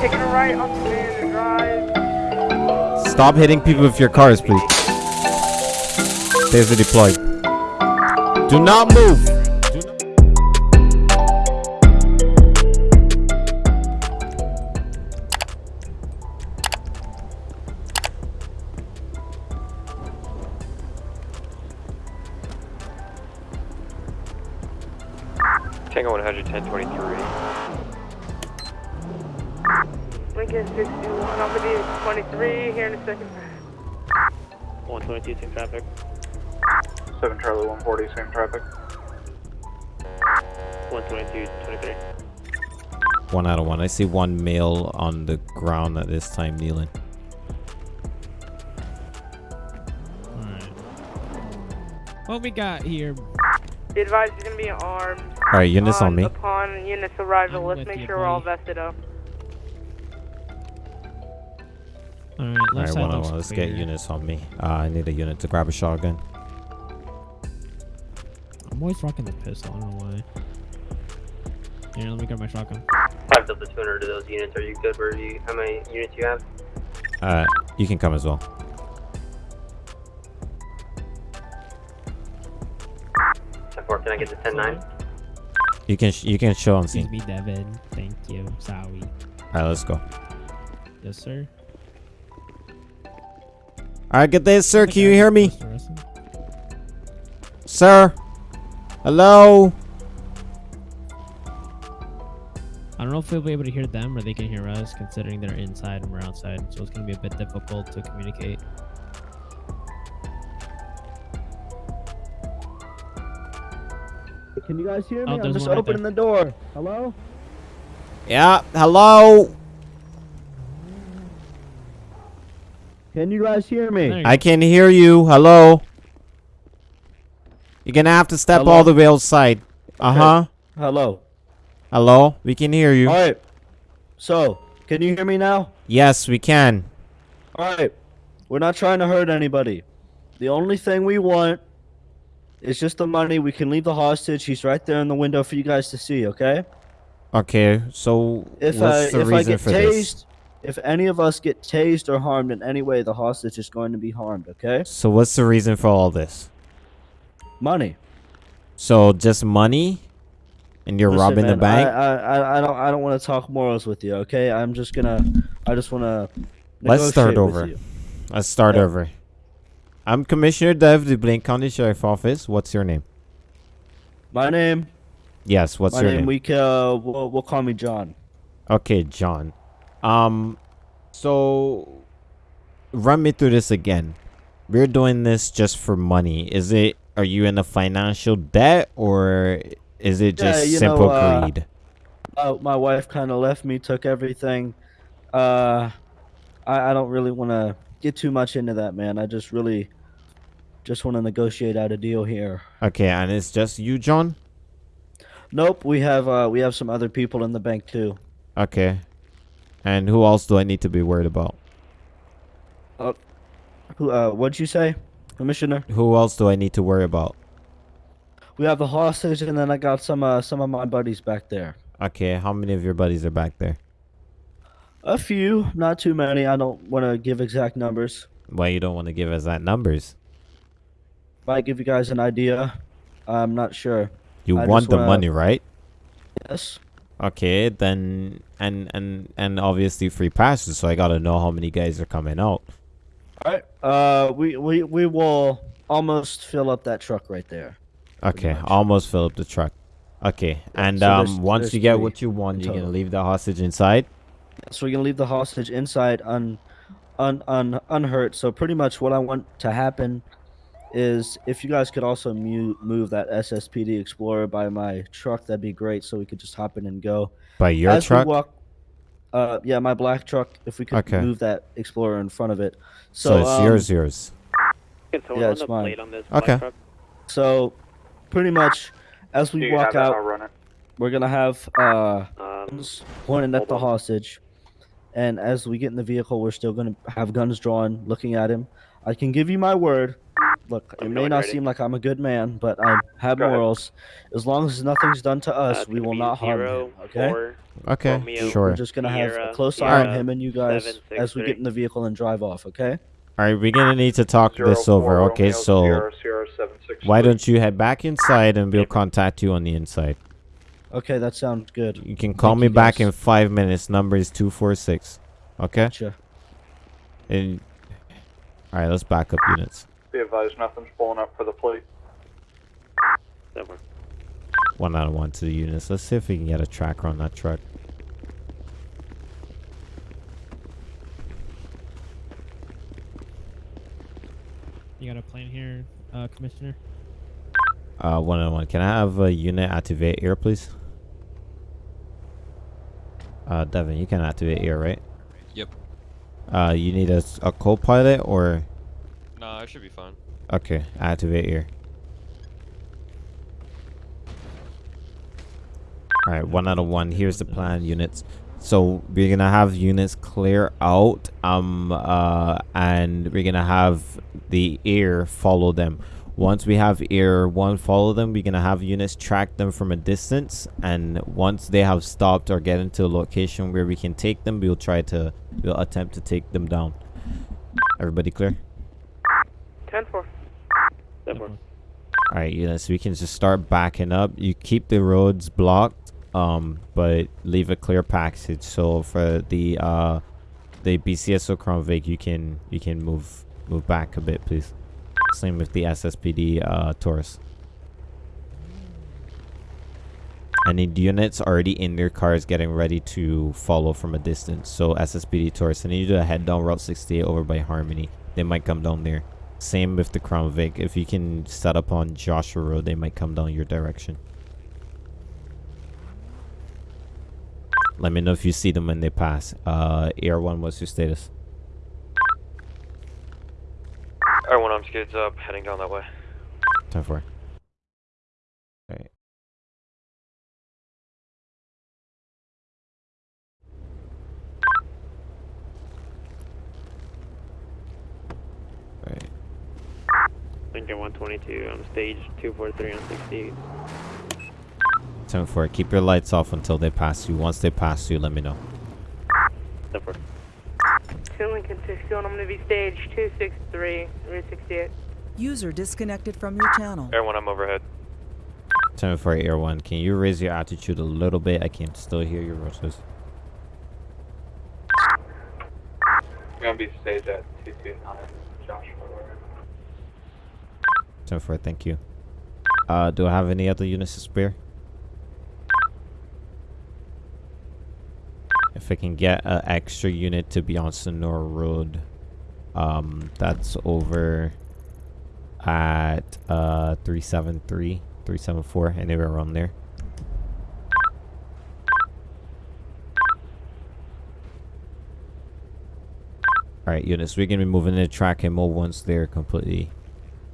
taking a right on Drive. Stop hitting people with your cars, please. Taser deployed. Do not move. Second. 122, same traffic. 7 Charlie 140, same traffic. 122, 23. One out of one. I see one male on the ground at this time kneeling. Alright. What we got here? Be advised he's gonna be armed. All right, units on me. Upon units arrival, I'm let's make you, sure we're all vested up. Alright, All left right, side one on one. Let's get units on me. Uh, I need a unit to grab a shotgun. I'm always rocking the pistol. I don't know why. Here, let me grab my shotgun. 5 Delta 200 to those units. Are you good? Where do you, how many units you have? Uh, you can come as well. 10-4, can I get the 10-9? You can sh- you can show on Excuse scene. me, Devin. Thank you. Sorry. All right, let's go. Yes, sir. Right, good day, sir. Can you hear me, sir? Hello. I don't know if we'll be able to hear them or they can hear us, considering they're inside and we're outside. So it's gonna be a bit difficult to communicate. Can you guys hear me? Oh, I'm just one right opening the door. Hello? Yeah. Hello. Can you guys hear me? I can hear you. Hello. You're gonna have to step Hello? all the way outside. Uh huh. Hello. Hello. We can hear you. All right. So, can you hear me now? Yes, we can. All right. We're not trying to hurt anybody. The only thing we want is just the money. We can leave the hostage. He's right there in the window for you guys to see. Okay? Okay. So If what's I the if I reason get for tased, this? If any of us get tased or harmed in any way, the hostage is going to be harmed. Okay? So what's the reason for all this? Money. So just money, and you're Listen, robbing the man, bank. I, I, I don't I don't want to talk morals with you. Okay? I'm just gonna. I just want to. Let's start over. Let's start Yeah. over. I'm Commissioner Dev, the Blaine County Sheriff Office. What's your name? My name. Yes. What's my your name. name? We uh, we'll, we'll call me John. Okay, John. Um, so run me through this again. We're doing this just for money. Is it? Are you in a financial debt or is it just you simple know, uh, greed? Uh, my wife kind of left me, took everything. Uh, I, I don't really want to get too much into that, man. I just really just want to negotiate out a deal here. Okay, and it's just you, John. Nope, we have uh, we have some other people in the bank too. Okay. And who else do I need to be worried about? Who? Uh, what'd you say, Commissioner? Who else do I need to worry about? We have the hostage, and then I got some uh, some of my buddies back there. Okay, how many of your buddies are back there? A few, not too many. I don't want to give exact numbers. Why you don't want to give us that numbers? Might give you guys an idea. I'm not sure. You I want the wanna- money, right? Yes. Okay, then and and and obviously free passes, so I gotta know how many guys are coming out. All right. Uh, we we we will almost fill up that truck right there. Okay, almost fill up the truck. Okay, and so there's- um, once there's you get what you want, you're gonna leave the hostage inside. So we're gonna leave the hostage inside un, un, un unhurt. So pretty much what I want to happen is if you guys could also mu- move that SSPD Explorer by my truck, that'd be great. So we could just hop in and go. By your As truck. We walk, uh, yeah, my black truck. If we could Okay. move that Explorer in front of it. so So, it's um, yours, yours. Yeah, it's mine. plate on this Okay. truck? So pretty much as we walk out, I'll run it. we're gonna have uh. Um, guns pointed at the on. hostage. And as we get in the vehicle, we're still going to have guns drawn, looking at him. I can give you my word Look, it Let me may not ready. seem like I'm a good man, but I have Go ahead. morals. As long as nothing's done to Uh, us, it's we will not harm zero, him. Okay. Okay, Romeo. sure. We're just gonna have a Sierra, close eye on him and you guys seven, six, as we three. get in the vehicle and drive off. Okay. All right, we're gonna need to talk Zero this four over. Okay, Romeo so Sierra, Sierra seven six why don't you head back inside and we'll contact you on the inside. Okay, that sounds good. You can call Thank me back guys. in five minutes. Number is two four six. Okay. Gotcha. And all right, let's back up units. Be advised, nothing's pulling up for the plate. Seven. One out of one to the units. Let's see if we can get a tracker on that truck. You got a plane here, uh, Commissioner? Uh, one on one. Can I have a unit activate air, please? Uh, Devin, you can activate air, right? Yep. Uh, you need a, a co-pilot or I should be fine. okay, activate here. All right, one out of one. Here's the plan, units. So we're gonna have units clear out, um, uh, and we're gonna have the air follow them. Once we have air one follow them, we're gonna have units track them from a distance, and once they have stopped or get into a location where we can take them, we'll try to, we'll attempt to take them down. Everybody clear? 10 4. Seven. All right, units, we can just start backing up. You keep the roads blocked, um, but leave a clear passage. So for the uh, the BCSO Crown Vic, you can you can move move back a bit, please. Same with the SSPD uh, Taurus. Need units already in their cars getting ready to follow from a distance. So SSPD Taurus, I need you to head down Route 68 over by Harmony. They might come down there. Same with the Crown Vic. If you can set up on Joshua Road, they might come down your direction. Let me know if you see them when they pass. Uh, Air 1, what's your status? Air 1, I'm skids up, heading down that way. 10 4. Lincoln 122 on stage 243 on 68. Time for it. Keep your lights off until they pass you. Once they pass you, let me know. Seven. 2 Lincoln 61. I'm going to be stage 263, Route 68. User disconnected from your channel. Air one, I'm overhead. Time for Air 1. Can you raise your altitude a little bit? I can still hear your roses. Gonna be staged at two two nine Joshua Road. Time for it. Thank you. Uh, do I have any other units to spare? If I can get an extra unit to be on Sonora Road, um, that's over at uh 373, 374, anywhere around there. Alright, units, we're gonna be moving into track and mode once they're completely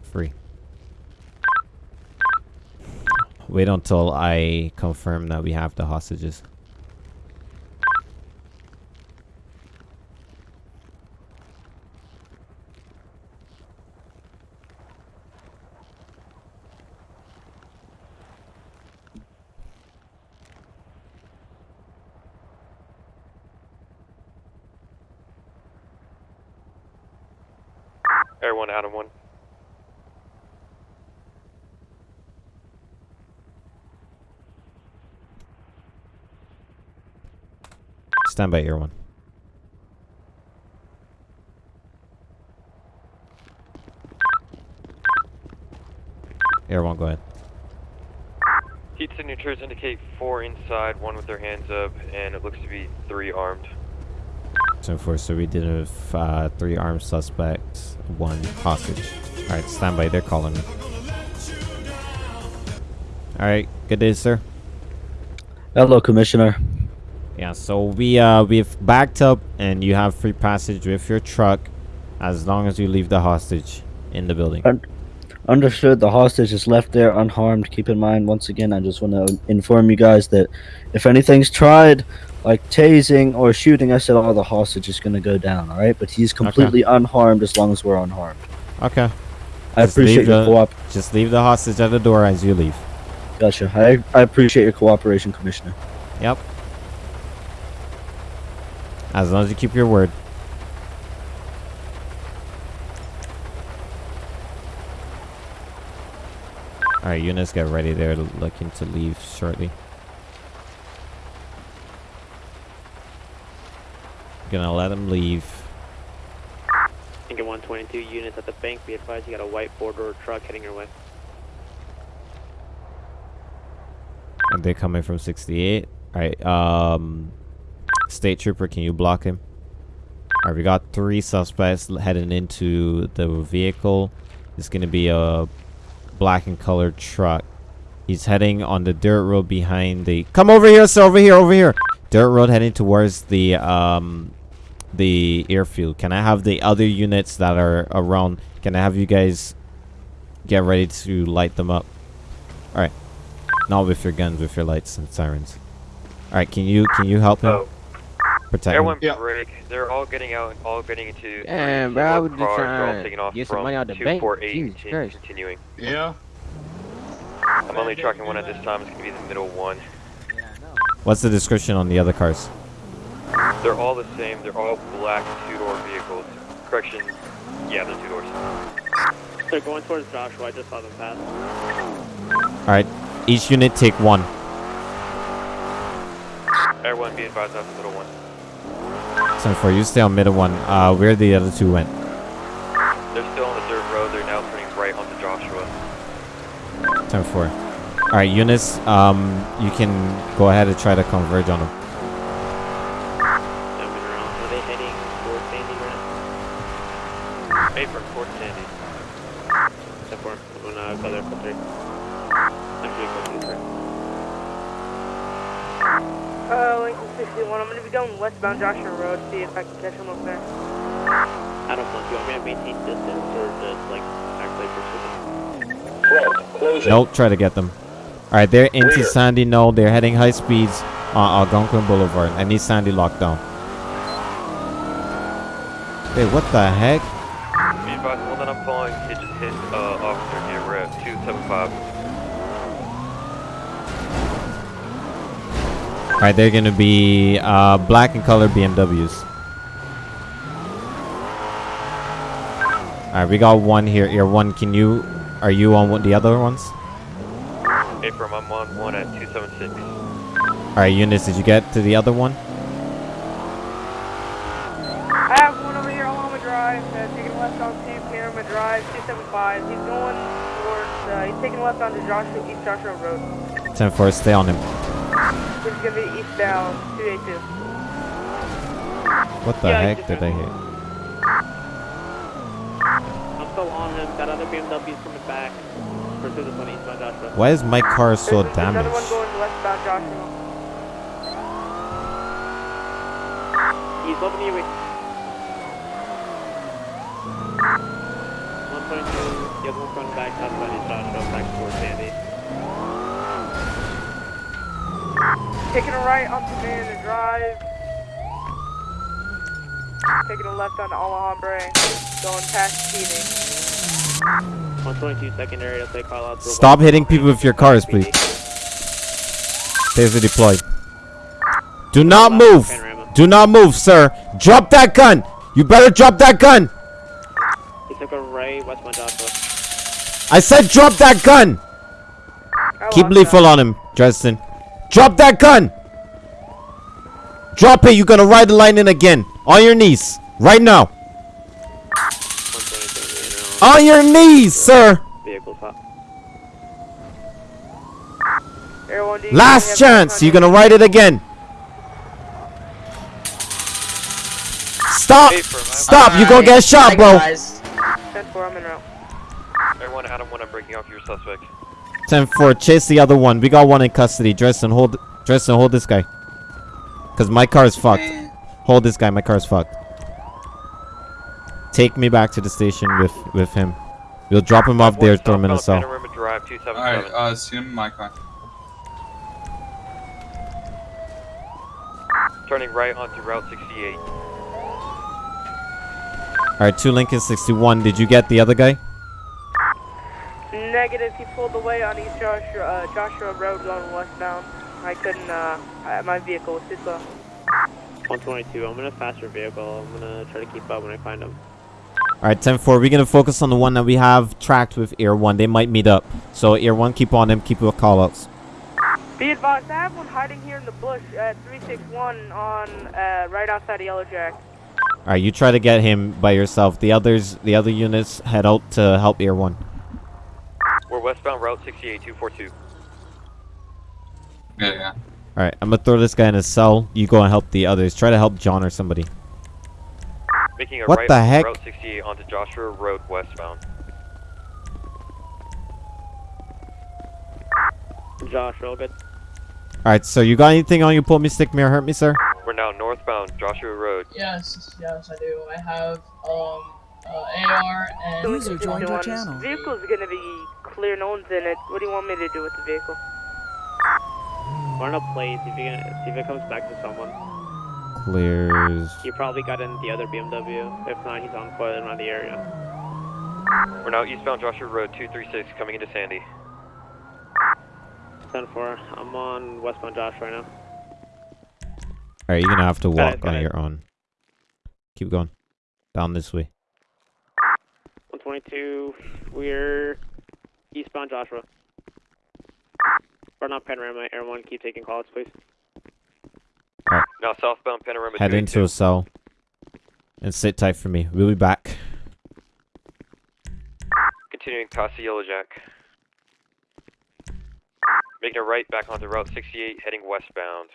free. Wait until I confirm that we have the hostages. Air one, Adam one. Stand by, Air One. Air One, go ahead. Heat signatures indicate four inside, one with their hands up, and it looks to be three armed. Ten four. So we did have uh, three armed suspects, one hostage. All right, stand by. They're calling me. All right. Good day, sir. Hello, Commissioner. Yeah. So we uh we've backed up, and you have free passage with your truck, as long as you leave the hostage in the building. Un- Understood. The hostage is left there unharmed. Keep in mind, once again, I just want to inform you guys that if anything's tried, like tasing or shooting us at all, the hostage is going to go down. All right, but he's completely unharmed as long as we're unharmed. Okay. I Just appreciate your co-op. Just leave the hostage at the door as you leave. Gotcha. I I appreciate your cooperation, Commissioner. Yep. As long as you keep your word. Alright, units get ready. They're looking to leave shortly. Gonna let them leave. Lincoln 122 units at the bank. Be advised, you got a white four-door truck heading your way. And they're coming from 68. Alright, um... State Trooper, can you block him? Alright, we got three suspects heading into the vehicle. It's gonna be a black and colored truck. He's heading on the dirt road behind the... Come over here, sir! Over here, over here! Dirt road heading towards the, um... The airfield. Can I have the other units that are around? Can I have you guys get ready to light them up? Alright. Not with your guns, with your lights and sirens. Alright, can you can you help him? Oh. Protect him. Everyone break. They're all getting out and all getting into uh, Damn, three bro, I single was just cars. They're all trying taking to off get some from money out the bank. 248 Jesus Christ. continuing. Yeah. I'm only tracking one at this time. It's gonna be the middle one. What's the description on the other cars? They're all the same. They're all black two-door vehicles. Correction. Yeah, they're two doors. They're going towards Joshua. I just saw them pass. Alright, each unit take one. Everyone be advised that's the middle one. So for you stay on middle one. Uh where the other two went. They're still on the dirt road. They're now turning right onto Joshua. 10 4. Alright, units, um you can go ahead and try to converge on them. Jumping around. Are they heading towards Sandy right now? Apron, Fort Sandy. Step four. I'm gonna go there for three. Actually, go two, three. Uh, Lincoln 61. I'm gonna be going westbound Joshua Road. See if I can catch him up there. I don't know. Do you want me to maintain distance or just like actually pursue them? Nope, try to get them. Alright, they're into Sandy. No, they're heading high speeds on Algonquin Boulevard. I need Sandy locked down. Wait, what the heck? Be advised, the one that I'm following hit, just hit uh, officer here. We're at 275. Alright, they're gonna be uh, black and color BMWs. Alright, we got one here. Here, one. Can you? Are you on one, the other ones? Apron, I'm on one at 276. Alright, Eunice, did you get to the other one? I have one over here on Lama Drive. Uh, taking left on Steve Pyramid Drive, 275. He's going towards. Uh, he's taking left onto Joshua East Joshua Road. 10 4, stay on him. He's gonna be eastbound 282. What the Yeah, heck did I hit? I'm still on him. That other BMW's coming back. Pursue this one eastbound Joshua. Why is my car so There's another one damaged? going westbound Joshua. He's opening your way. 122, the other one's going back southbound East Joshua, back towards Sandy. Taking a right onto Marion Drive. Taking a left onto Alhambra. Going past Keating. 122 secondary, I'll take call out for Stop hitting people with your cars, please. Taser deployed. Do not move! Do not move, sir! Drop that gun! You better drop that gun! He took a right, westbound Joshua. I said drop that gun! Keep lethal on him, Dresden. Drop that gun! Drop it, you're gonna ride the lightning again. On your knees. Right now. On your knees, sir! Vehicle's hot. Air 1D, Last chance, you're gonna ride it again. Stop! Stop, you're gonna get shot, bro. 10-4, I'm en route. Everyone, Adam 1, I'm breaking off your suspect. 10 4, chase the other one. We got one in custody. Dresden, hold Dresden, hold this guy. Cause my car is fucked. Hold this guy, my car is fucked. Take me back to the station with with him. We'll drop him off there, throw him in a cell. Panorama Drive Alright, 277. uh, assume my car. Turning right onto Route 68. Alright, two Lincoln 61. Did you get the other guy? Negative. He pulled away on East Joshua, uh, Joshua Road going westbound. I couldn't. Uh, I, my vehicle was too slow. 122. I'm in a faster vehicle. I'm gonna try to keep up when I find him. All right, 10-4, we're going to focus on the one that we have tracked with Air 1. They might meet up. So Air 1, keep on them, keep your call-outs. Be advised, I have one hiding here in the bush at 361 on uh, right outside of Yellow Jack. All right, you try to get him by yourself. The others, the other units head out to help Air 1 westbound Route 68, 242. Yeah, yeah. All right, I'm gonna throw this guy in a cell. You go and help the others. Try to help John or somebody. Making a What right the heck? Route 68 onto Joshua Road westbound. Josh, real good. All right, so you got anything on you? Pull me, stick me, or hurt me, sir? We're now northbound Joshua Road. Yes, yes, I do. I have um uh, AR and User joined your channel. Vehicle's gonna be clear. No one's in it. What do you want me to do with the vehicle? Run a plate, see if, you can, see if it comes back to someone. Clears. He probably got in the other BMW. If not, he's on foot around the area. We're now eastbound Joshua Road 236 coming into Sandy. 10 4. I'm on westbound Josh right now. All right, you're gonna have to walk got on it. your own. Keep going. Down this way. 122. We're eastbound Joshua. Run up Panorama, Air 1. Keep taking calls, please. Now southbound Panorama Head 282. into a cell. And sit tight for me. We'll be back. Continuing past the Yellow Jack. Making a right back onto Route 68, heading westbound.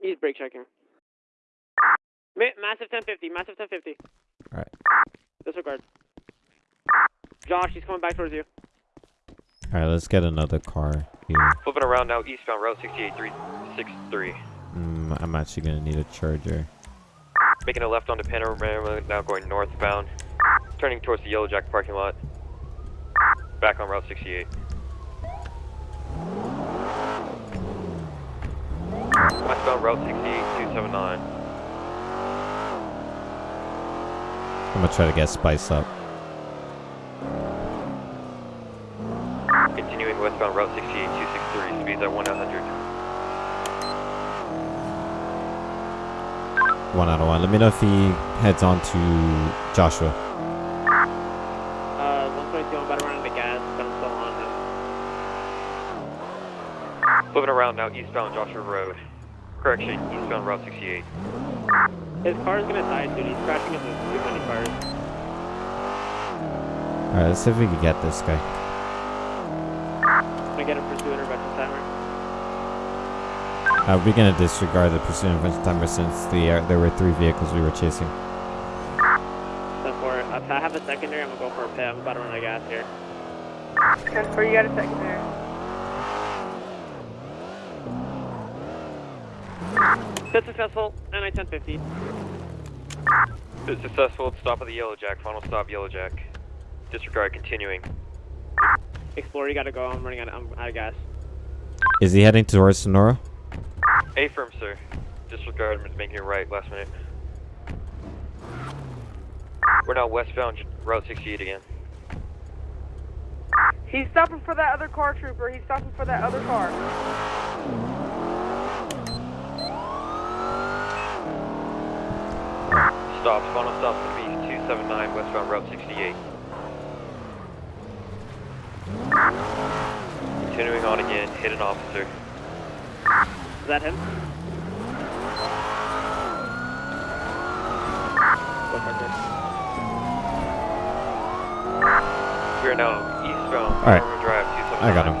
He's brake checking. Ma- massive 1050, massive 1050. Alright. Disregard. Josh, he's coming back towards you. All right, let's get another car here. Flipping around now eastbound Route 68, 363. Mm, I'm actually gonna need a charger. Making a left onto Panorama, now going northbound. Turning towards the Yellow Jack parking lot. Back on Route 68. Westbound Route 68, 279. I'm gonna try to get Spice up. Continuing westbound Route 68, 263, speeds at 100. One out of one. Let me know if he heads on to Joshua. Uh, 122, I'm about to run out gas, but I'm still on him. Flipping around now eastbound Joshua Road. Correction, eastbound Route 68. His car is gonna die soon. He's crashing into too many cars. All right, let's see if we can get this guy. I'm gonna get a pursuit intervention timer. Uh, we're gonna disregard the pursuit intervention timer since the uh, there were three vehicles we were chasing. Then for. If I have a secondary, I'm gonna go for a pit. I'm about to run out of gas here. 10 4, you got a secondary. Bit successful, and NI 1050. Bit successful, stop of the Yellow Jack, final stop Yellow Jack. Disregard, continuing. Explorer, you gotta go. I'm running out. I'm um, out of gas. Is he heading towards Sonora? A firm, sir. Disregard, I'm making it right last minute. We're now westbound Route 68 again. He's stopping for that other car, trooper. He's stopping for that other car. Stops, final stop's gonna be 279 westbound Route 68. Continuing on again, hit an officer. Is that him? Go for it. We are now eastbound Alright. Panorama Drive 279. I got him.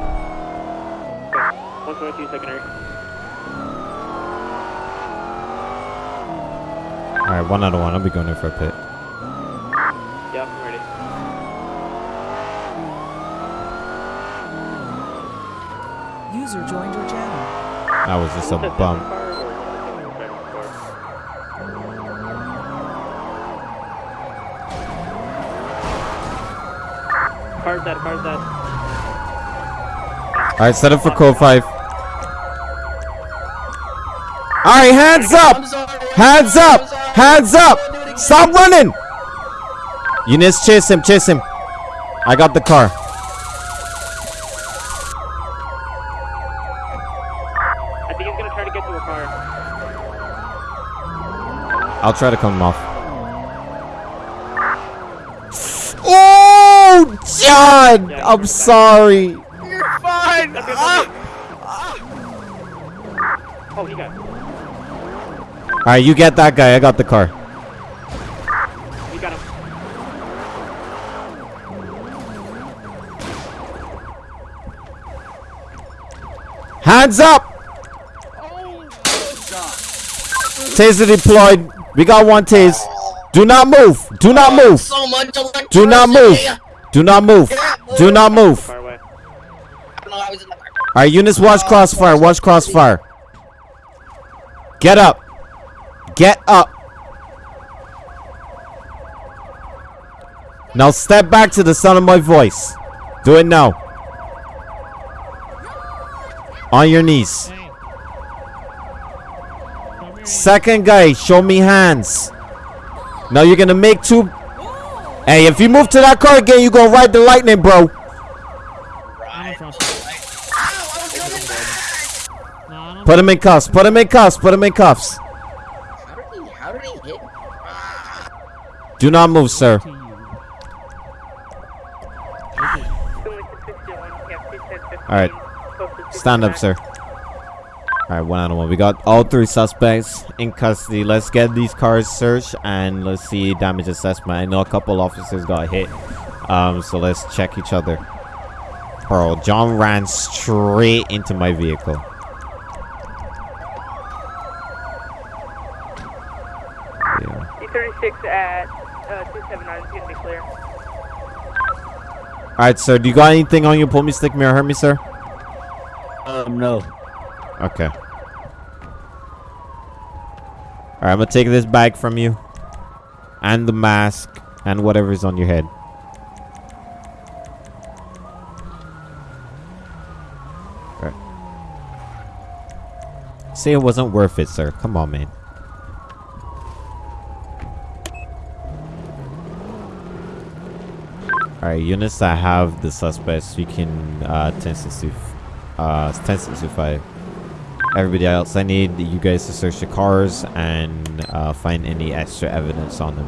Okay. 122 secondary. All right, one out of one. I'll be going in for a pit. Yep, I'm ready. User joined your channel. That was just a bump. car or is it the second car? Car's dead, car's dead. All right, set up for code five. All right, hands up! Hands up! Hands up! Stop running! Units, chase him, chase him. I got the car. I think he's gonna try to get to a car. I'll try to come off. Oh, John! I'm sorry. All right, you get that guy. I got the car. We got him. Hands up! Taser deployed. We got one tase. Do not move. Do not oh, move. So much Do not move. Do not move. Do not move. Far. All right, units, watch oh, crossfire. Watch crossfire. Get up. Get up. Now step back to the sound of my voice. Do it now. On your knees. Second guy, show me hands. Now you're gonna make two. Hey, if you move to that car again, you gonna ride the lightning, bro. Put him in cuffs. Put him in cuffs. Put him in cuffs. How did he, how did he hit? Do not move, sir. All right. Stand up, sir. All right, one one. We got all three suspects in custody. Let's get these cars searched and let's see damage assessment. I know a couple officers got hit, um, so let's check each other. Bro, John ran straight into my vehicle. Yeah. D36 at 279 gonna be clear. All right, sir. Do you got anything on you? pull me stick mirror? Hurt me, sir. Um, no. Okay. Alright, I'm gonna take this bag from you. And the mask. And whatever's on your head. Alright. Say it wasn't worth it, sir. Come on, man. Alright, units that have the suspects, you can uh 1065 uh 1065 everybody else i need you guys to search the cars and uh, find any extra evidence on them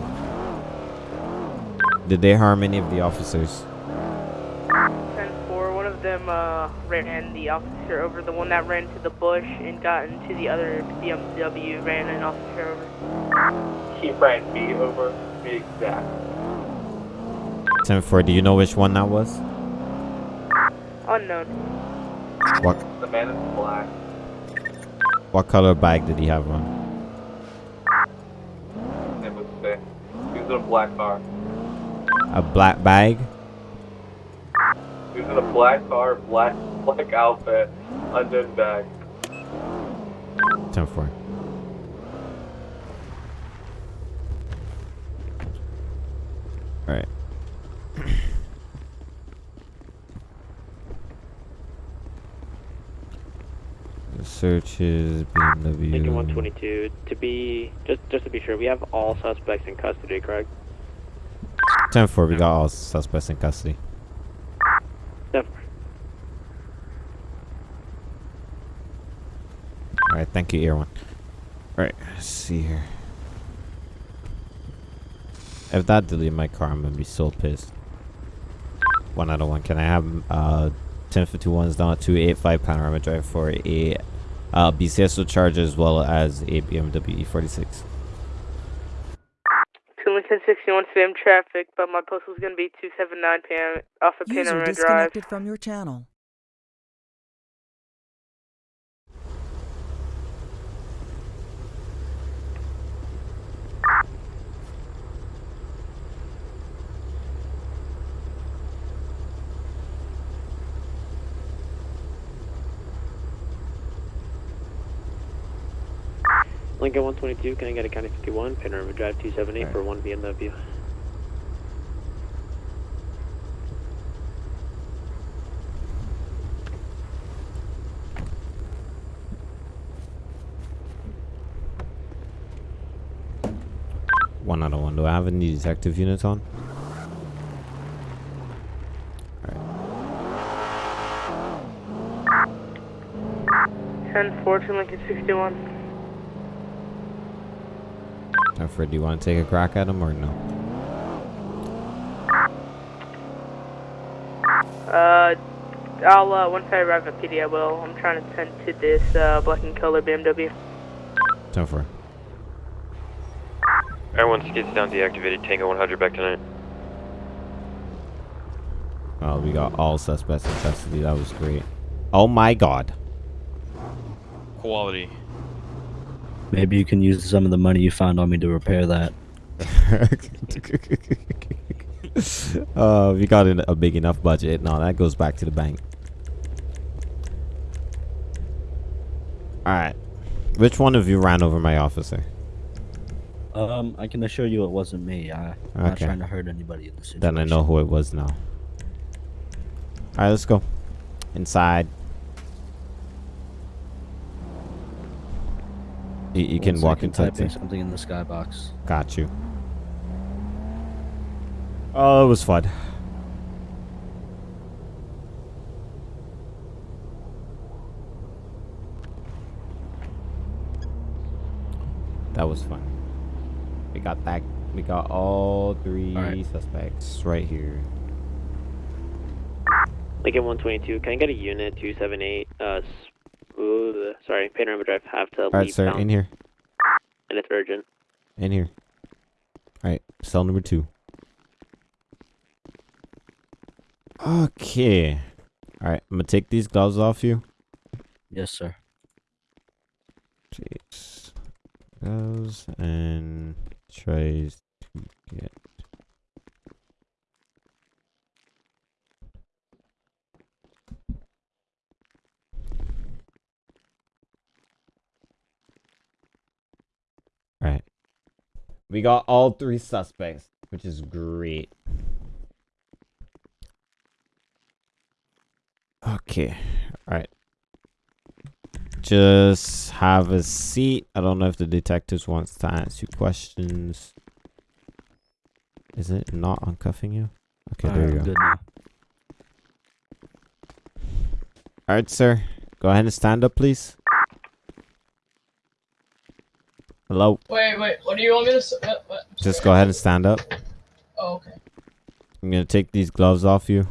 did they harm any of the officers 10-4, one of them uh, ran the officer over. The one that ran to the bush and got into the other BMW ran an officer over. He ran me over, to be exact written for? Do you know which one that was? Unknown. What? The man in black. What color bag did he have on? It was. He was in a black car. A black bag? He was in a black car, black black outfit, undone bag. 10 The search is BMW. Lincoln 122. To be just just to be sure, we have all suspects in custody, correct? 10 4, we got all suspects in custody. Alright, thank you, One. Alright, let's see here. If that deleted my car, I'm gonna be so pissed. One out of one. Can I have uh 1051s down to 85 Panorama Drive for a uh, BCSO charge as well as a BMW E46? Two Lincoln 61 spam traffic, but my postal is gonna be 279 p.m. off of User Panorama Drive. User disconnected from your channel. Lincoln 122, can I get a County 51, Panorama Drive 278 right. for 1 BMW. One out of one. Do I have any detective units on? Alright. 10 4 to Lincoln 61. Alfred, do you want to take a crack at him or no? Uh, I'll, uh, once I arrive at PD, I will. I'm trying to tend to this, uh, black and color BMW. Ten four. Everyone skids down deactivated Tango 100 back tonight. Oh, we got all suspects in custody. That was great. Oh my god. Quality. Maybe you can use some of the money you found on me to repair that. uh, we got a big enough budget. No, that goes back to the bank. Alright. Which one of you ran over my officer? Um, I can assure you it wasn't me. I, I'm not trying to hurt anybody in this situation. Then I know who it was now. Alright, let's go. Inside. You, you can walk second, inside typing something in the skybox. Got you. Oh, it was fun. That was fun. We got that. We got all three Alright. suspects right here. Lincoln 122, can I get a unit 278? Uh, s- ooh, sorry, Panorama Drive have to All right, leave sir, town, in here. and it's urgent. In here. All right, cell number two. Okay. All right, I'm gonna take these gloves off you. Yes, sir. Jeez. Gloves and tries to get. All right. We got all three suspects, which is great. Okay. All right. Just have a seat. I don't know if the detectives wants to answer you questions. Is it not uncuffing you? Okay, there Alright, you go. good. All right, sir. Go ahead and stand up, please. Hello. Wait, wait, what do you want me to? What, what? Just go ahead and stand up. Oh, okay. I'm gonna take these gloves off you.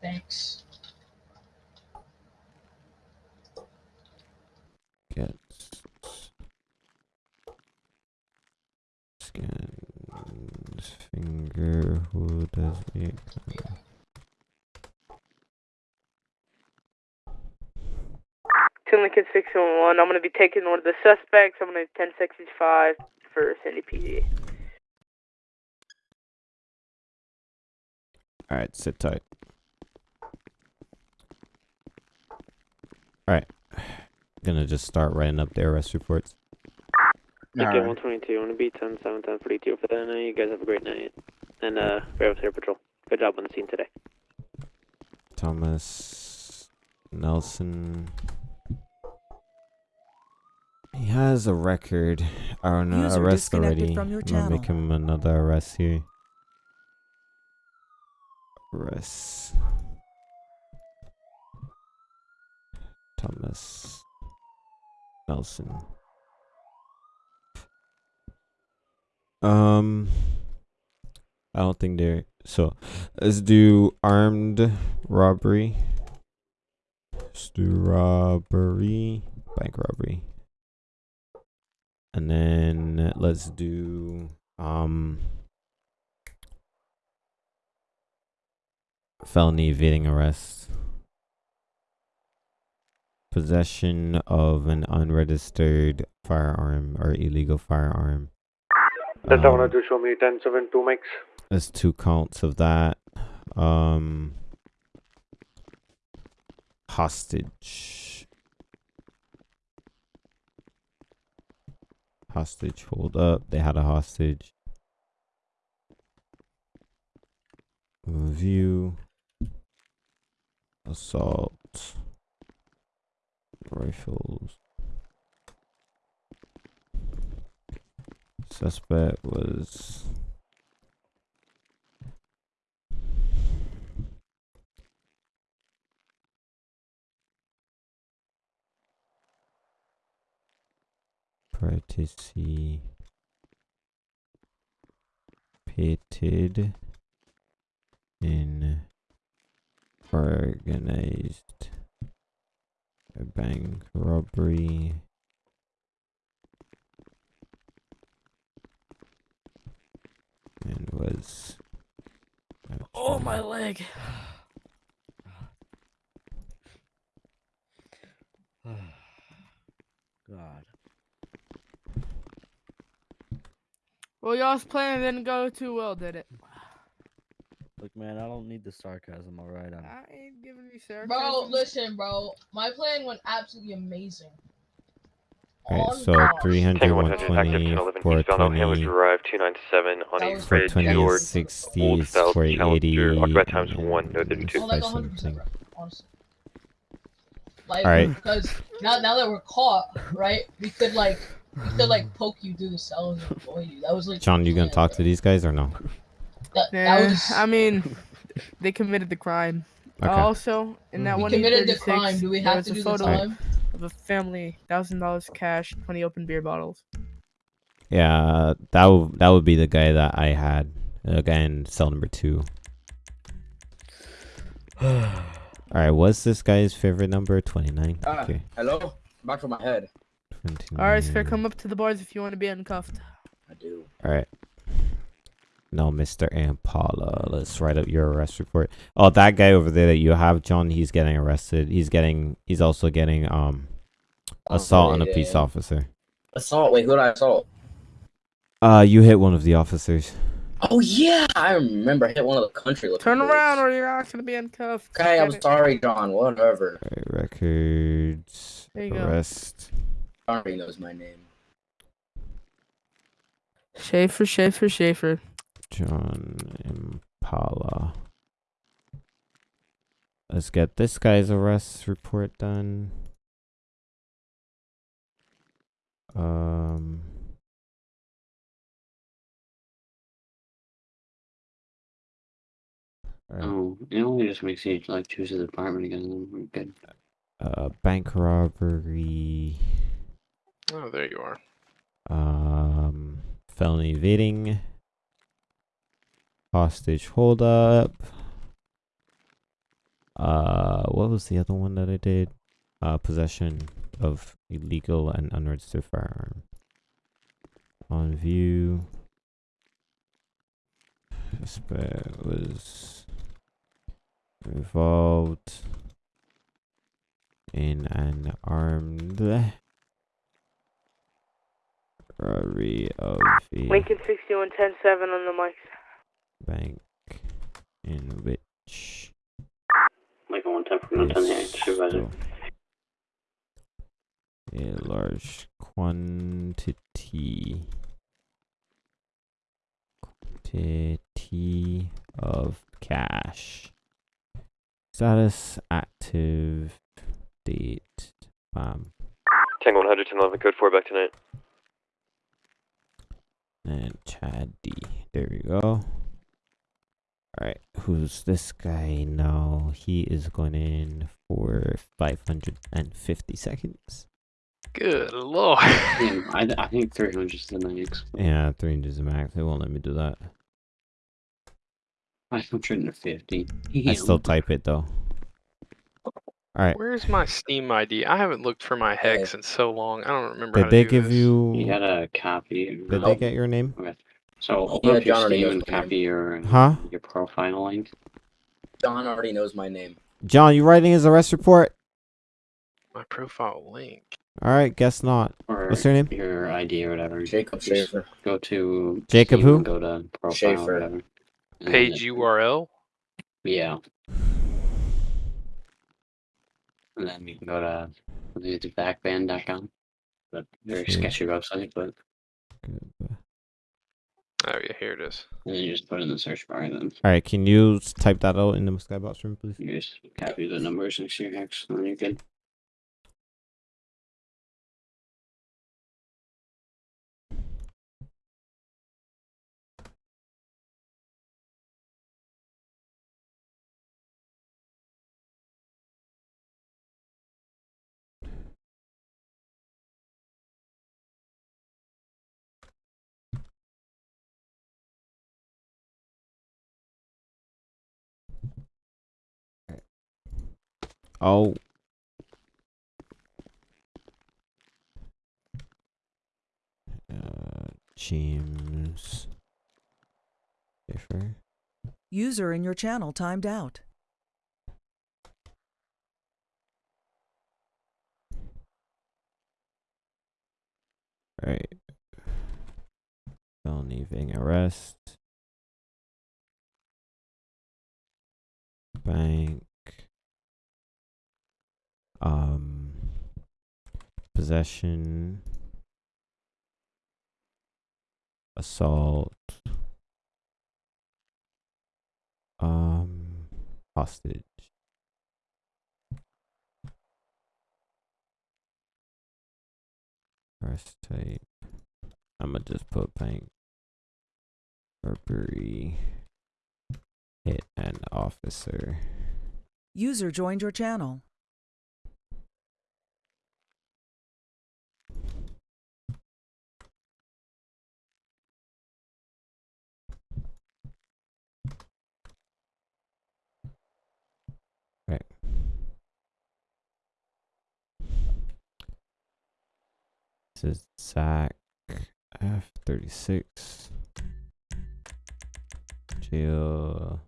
Thanks. Get scans finger. Who does it? Two Lincoln 611. I'm going to be taking one of the suspects. I'm going to 1065 for Sandy PD. All right, sit tight. All right, gonna just start writing up the arrest reports. Lincoln Alright. 122, I'm gonna be 10 7 10 42 for that night. You guys have a great night. And, uh, Bear Air Patrol. Good job on the scene today. Thomas Nelson. He has a record or an User arrest already. from your I'm gonna make him another arrest here. Arrest. Thomas Nelson. Um, I don't think they're so. Let's do armed robbery. Let's do robbery, bank robbery, and then let's do um felony evading arrest. Possession of an unregistered firearm or illegal firearm. Delta Um, 102, show me 1072 mix. There's two counts of that. Um, hostage. Hostage hold up. They had a hostage. View. Assault. Rifles. Suspect was participated in organized bank robbery and was Oh, my leg. God. Well, y'all's plan didn't go too well, did it? Look, man, I don't need the sarcasm. All right, I'm. Ain't giving you sarcasm. Bro, listen, bro. My plan went absolutely amazing. Alright, so God. 300, Tango 100 active 120, 1011 eastbound O'Hammer 420, Drive 297 on That a was red 420 Ford is 60, old is style 480, Challenger, occupied times and one, no 32. Oh, like 100%, 5 something. bro. Honestly. Like, Alright. because now, now that we're caught, right, we could, like, we could, like, poke you through the cells and avoid you. That was, like, John, the you gonna plan, talk to these guys or no? That, that was. I mean, they committed the crime. Okay. Also, in that we one committed the crime. Do we have was to a do the photo time? of a family, thousand dollars cash, twenty open beer bottles. Yeah, that would that would be the guy that I had. The guy in cell number two. All right, what's this guy's favorite number? Twenty nine. Ah, Okay. hello? Back of my head. 29. All right, Sphere, come up to the bars if you want to be uncuffed. I do. All right. No, Mr. Impala. Let's write up your arrest report. Oh, that guy over there that you have, John. He's getting arrested. He's getting. He's also getting um assault on a yeah, peace officer. Assault. Wait, who did I assault? Uh, you hit one of the officers. Oh yeah, I remember. I hit one of the country. Turn dudes. around, or you're not gonna be uncuffed. Okay, I'm sorry, John. Whatever. All right, records. There you arrest. John already knows my name. Schaefer, Schaefer, Schaefer. John Impala. Let's get this guy's arrest report done. Um. alright, Oh, it only just makes you like choose a department again. we're good. Uh, bank robbery. Oh, there you are. Um, felony evading. Hostage holdup. Uh, what was the other one that I did? Uh, possession of illegal and unregistered firearm. On view. Suspect was involved in an armed robbery of a Lincoln 61, 10 7 on the mic. bank in which Like a one ten from one ten here, supervisor. a large quantity quantity of cash. Status active. Date. Bam. Tango 100 1011 code 4 back tonight. And Chad D. There we go. Alright, who's this guy? now? he is going in for 550 seconds. Good lord. Yeah, I, I think 300 is the max. Yeah, 300 is the max. They won't let me do that. 550. I still type it though. Alright. Where's my Steam ID? I haven't looked for my hex in so long. I don't remember. how Did to they do give this. you. You got a copy. Did they get your name? Okay. So Oh, open yeah, up your John already Steam knows and my name. copy your Huh? your profile link. John already knows my name. John, you writing his arrest report? My profile link. Alright, guess not. Or What's your name? Your ID or whatever. Jacob Schaefer. Go to Jacob Steam who? Go to profile Schaefer. or whatever. And then Page URL. Yeah. And then you can go to I think it's vacbanned.com. But very Okay. sketchy website, but Oh yeah, here it is. and then you just put in the search bar and then Alright, can you type that out in the skybox room, please? you just copy the numbers and to your hex and then you're good. Oh. Uh, James. User in your channel timed out. Right. Felony evading arrest. Bank. Um. Possession. Assault. Um. Hostage. Press tape. I'ma just put bank. Burberry. Hit an officer. User joined your channel. SAC F36. Jail.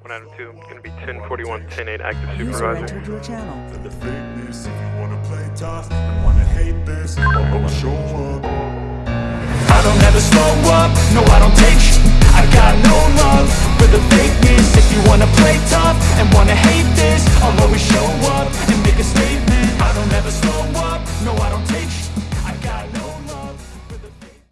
1 out of 2. Gonna be 1041, 108 active supervisor. User your channel. And the if you wanna play tough and wanna hate this, oh, oh. I'll show up. I don't ever slow up, no I don't take I got no love for the If you wanna play tough and wanna hate this I'll always show up and make a statement I don't ever slow up, no I don't take